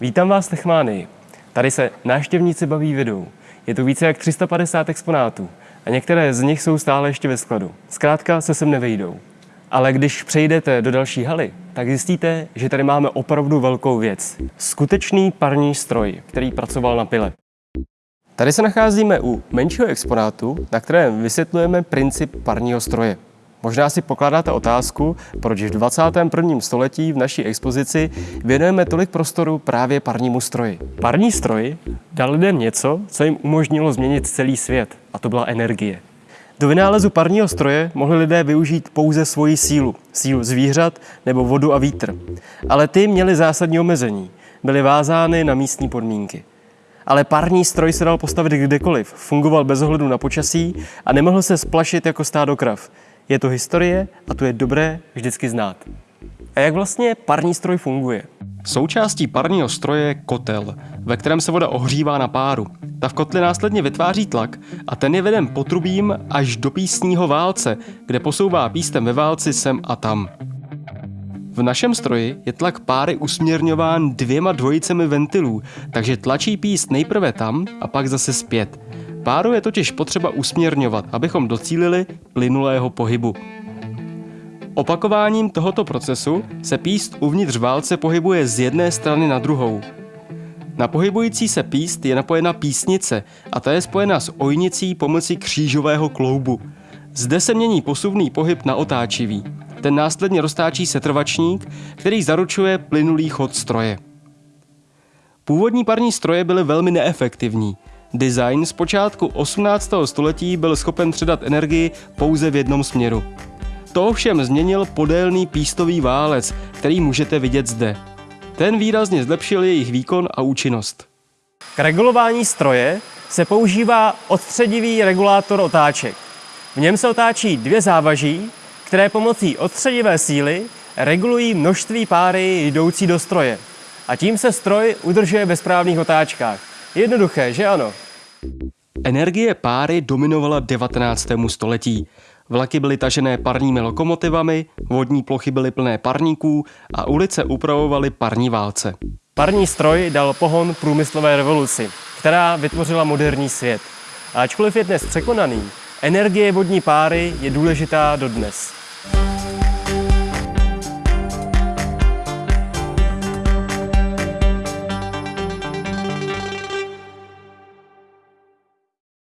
Vítám vás v Techmánii. Tady se návštěvníci baví vidou. Je tu více jak 350 exponátů a některé z nich jsou stále ještě ve skladu. Zkrátka se sem nevejdou. Ale když přejdete do další haly, tak zjistíte, že tady máme opravdu velkou věc. Skutečný parní stroj, který pracoval na pile. Tady se nacházíme u menšího exponátu, na kterém vysvětlujeme princip parního stroje. Možná si pokládáte otázku, proč v 21. století v naší expozici věnujeme tolik prostoru právě parnímu stroji. Parní stroj dal lidem něco, co jim umožnilo změnit celý svět, a to byla energie. Do vynálezu parního stroje mohli lidé využít pouze svoji sílu, sílu zvířat nebo vodu a vítr. Ale ty měly zásadní omezení, byly vázány na místní podmínky. Ale parní stroj se dal postavit kdekoliv, fungoval bez ohledu na počasí a nemohl se splašit jako stádo krav. Je to historie a tu je dobré vždycky znát. A jak vlastně parní stroj funguje? Součástí parního stroje je kotel, ve kterém se voda ohřívá na páru. Ta v kotli následně vytváří tlak a ten je veden potrubím až do písního válce, kde posouvá pístem ve válci sem a tam. V našem stroji je tlak páry usměrňován dvěma dvojicemi ventilů, takže tlačí píst nejprve tam a pak zase zpět. Páru je totiž potřeba usměrňovat, abychom docílili plynulého pohybu. Opakováním tohoto procesu se píst uvnitř válce pohybuje z jedné strany na druhou. Na pohybující se píst je napojena písnice a ta je spojena s ojnicí pomocí křížového kloubu. Zde se mění posuvný pohyb na otáčivý. Ten následně roztáčí setrvačník, který zaručuje plynulý chod stroje. Původní parní stroje byly velmi neefektivní. Design z počátku 18. století byl schopen předat energii pouze v jednom směru. To ovšem změnil podélný pístový válec, který můžete vidět zde. Ten výrazně zlepšil jejich výkon a účinnost. K regulování stroje se používá odstředivý regulátor otáček. V něm se otáčí dvě závaží, které pomocí odstředivé síly regulují množství páry jdoucí do stroje. A tím se stroj udržuje ve správných otáčkách. Jednoduché, že ano? Energie páry dominovala 19. století. Vlaky byly tažené parními lokomotivami, vodní plochy byly plné parníků a ulice upravovaly parní válce. Parní stroj dal pohon průmyslové revoluci, která vytvořila moderní svět. A ačkoliv je dnes překonaný, energie vodní páry je důležitá dodnes. Bye.